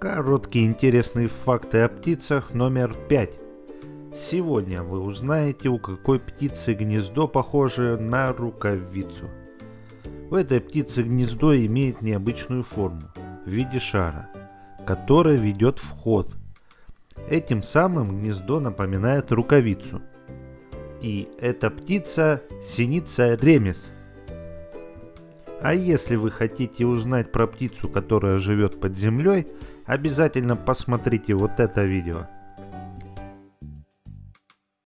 Короткие интересные факты о птицах номер 5. Сегодня вы узнаете, у какой птицы гнездо похоже на рукавицу. У этой птицы гнездо имеет необычную форму в виде шара, который ведет в ход. Этим самым гнездо напоминает рукавицу. И эта птица синица ремес – а если вы хотите узнать про птицу, которая живет под землей, обязательно посмотрите вот это видео.